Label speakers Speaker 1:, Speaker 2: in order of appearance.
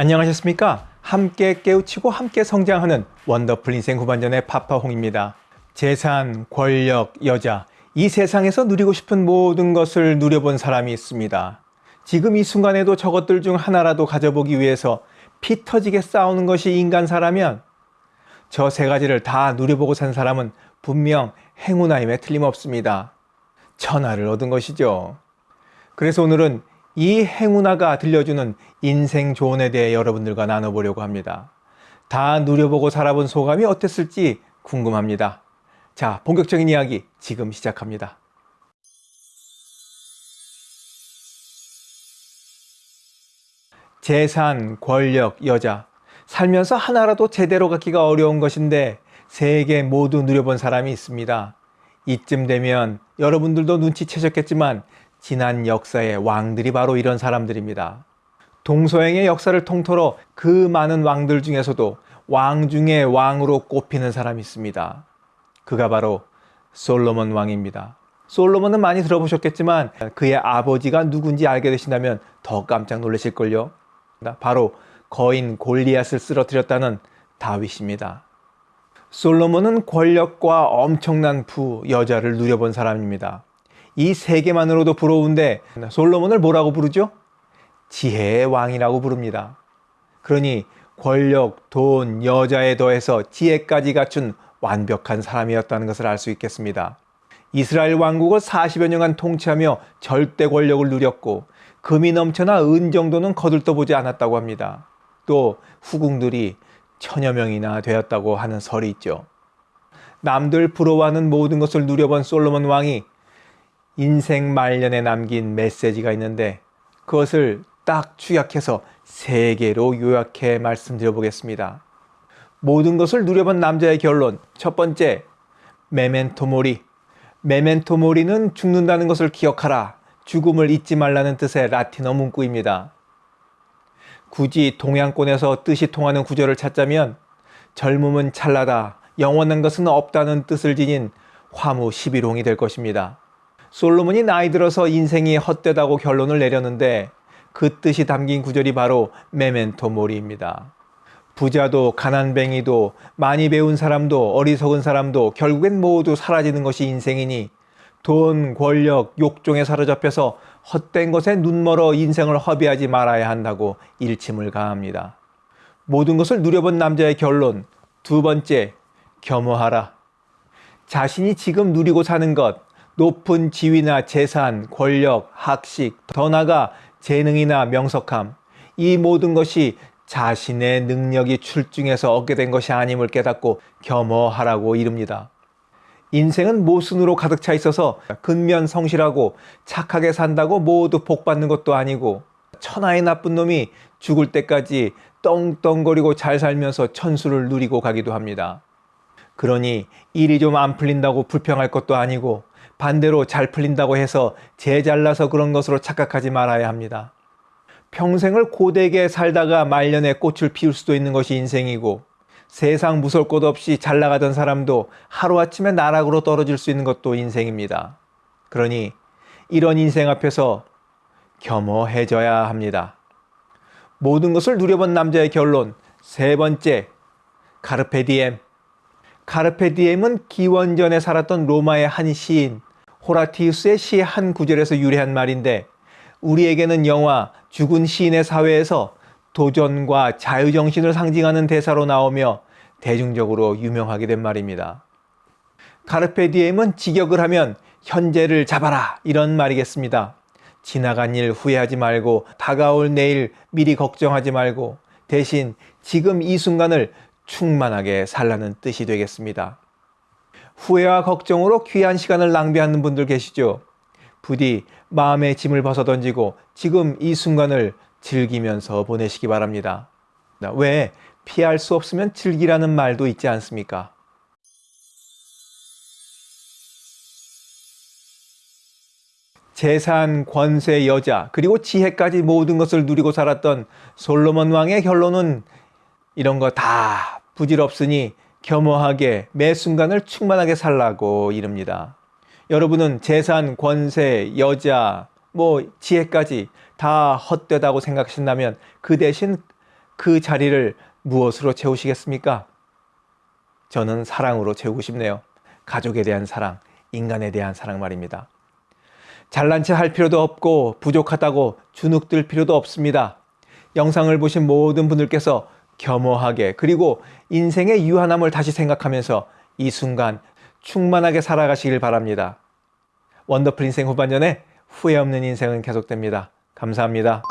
Speaker 1: 안녕하셨습니까? 함께 깨우치고 함께 성장하는 원더풀 인생 후반전의 파파홍입니다. 재산, 권력, 여자, 이 세상에서 누리고 싶은 모든 것을 누려본 사람이 있습니다. 지금 이 순간에도 저것들 중 하나라도 가져보기 위해서 피 터지게 싸우는 것이 인간사라면 저 세 가지를 다 누려보고 산 사람은 분명 행운아임에 틀림없습니다. 천하를 얻은 것이죠. 그래서 오늘은 이 행운아가 들려주는 인생 조언에 대해 여러분들과 나눠보려고 합니다. 다 누려보고 살아본 소감이 어땠을지 궁금합니다. 자, 본격적인 이야기 지금 시작합니다. 재산, 권력, 여자. 살면서 하나라도 제대로 갖기가 어려운 것인데 세 개 모두 누려본 사람이 있습니다. 이쯤 되면 여러분들도 눈치채셨겠지만 지난 역사의 왕들이 바로 이런 사람들입니다. 동서양의 역사를 통틀어 그 많은 왕들 중에서도 왕 중의 왕으로 꼽히는 사람이 있습니다. 그가 바로 솔로몬 왕입니다. 솔로몬은 많이 들어보셨겠지만 그의 아버지가 누군지 알게 되신다면 더 깜짝 놀라실걸요. 바로 거인 골리앗을 쓰러뜨렸다는 다윗입니다. 솔로몬은 권력과 엄청난 부 여자를 누려본 사람입니다. 이 세 개만으로도 부러운데 솔로몬을 뭐라고 부르죠? 지혜의 왕이라고 부릅니다. 그러니 권력, 돈, 여자에 더해서 지혜까지 갖춘 완벽한 사람이었다는 것을 알 수 있겠습니다. 이스라엘 왕국을 40여 년간 통치하며 절대 권력을 누렸고 금이 넘쳐나 은 정도는 거들떠보지 않았다고 합니다. 또 후궁들이 천여 명이나 되었다고 하는 설이 있죠. 남들 부러워하는 모든 것을 누려본 솔로몬 왕이 인생 말년에 남긴 메시지가 있는데 그것을 딱 축약해서 세 개로 요약해 말씀드려 보겠습니다. 모든 것을 누려본 남자의 결론. 첫 번째, 메멘토 모리. 메멘토 모리는 죽는다는 것을 기억하라. 죽음을 잊지 말라는 뜻의 라틴어 문구입니다. 굳이 동양권에서 뜻이 통하는 구절을 찾자면 젊음은 찰나다, 영원한 것은 없다는 뜻을 지닌 화무 11홍이 될 것입니다. 솔로몬이 나이 들어서 인생이 헛되다고 결론을 내렸는데 그 뜻이 담긴 구절이 바로 메멘토 모리입니다. 부자도 가난뱅이도 많이 배운 사람도 어리석은 사람도 결국엔 모두 사라지는 것이 인생이니 돈, 권력, 욕종에 사로잡혀서 헛된 것에 눈멀어 인생을 허비하지 말아야 한다고 일침을 가합니다. 모든 것을 누려본 남자의 결론 두 번째, 겸허하라. 자신이 지금 누리고 사는 것, 높은 지위나 재산, 권력, 학식, 더 나아가 재능이나 명석함, 이 모든 것이 자신의 능력이 출중해서 얻게 된 것이 아님을 깨닫고 겸허하라고 이릅니다. 인생은 모순으로 가득 차 있어서 근면 성실하고 착하게 산다고 모두 복받는 것도 아니고 천하의 나쁜 놈이 죽을 때까지 떵떵거리고 잘 살면서 천수를 누리고 가기도 합니다. 그러니 일이 좀 안 풀린다고 불평할 것도 아니고 반대로 잘 풀린다고 해서 제 잘나서 그런 것으로 착각하지 말아야 합니다. 평생을 고되게 살다가 말년에 꽃을 피울 수도 있는 것이 인생이고 세상 무서울 것 없이 잘 나가던 사람도 하루아침에 나락으로 떨어질 수 있는 것도 인생입니다. 그러니 이런 인생 앞에서 겸허해져야 합니다. 모든 것을 누려본 남자의 결론 세 번째 카르페 디엠 카르페 디엠은 기원전에 살았던 로마의 한 시인 호라티우스의 시 한 구절에서 유래한 말인데 우리에게는 영화 죽은 시인의 사회에서 도전과 자유정신을 상징하는 대사로 나오며 대중적으로 유명하게 된 말입니다. 카르페 디엠은 직역을 하면 현재를 잡아라 이런 말이겠습니다. 지나간 일 후회하지 말고 다가올 내일 미리 걱정하지 말고 대신 지금 이 순간을 충만하게 살라는 뜻이 되겠습니다. 후회와 걱정으로 귀한 시간을 낭비하는 분들 계시죠? 부디 마음의 짐을 벗어던지고 지금 이 순간을 즐기면서 보내시기 바랍니다. 왜 피할 수 없으면 즐기라는 말도 있지 않습니까? 재산, 권세, 여자, 그리고 지혜까지 모든 것을 누리고 살았던 솔로몬 왕의 결론은 이런 거 다 부질없으니 겸허하게 매 순간을 충만하게 살라고 이릅니다. 여러분은 재산, 권세, 여자, 뭐 지혜까지 다 헛되다고 생각하신다면 그 대신 그 자리를 무엇으로 채우시겠습니까? 저는 사랑으로 채우고 싶네요. 가족에 대한 사랑, 인간에 대한 사랑 말입니다. 잘난 체 할 필요도 없고 부족하다고 주눅들 필요도 없습니다. 영상을 보신 모든 분들께서 겸허하게 그리고 인생의 유한함을 다시 생각하면서 이 순간 충만하게 살아가시길 바랍니다. 원더풀 인생 후반전에 후회 없는 인생은 계속됩니다. 감사합니다.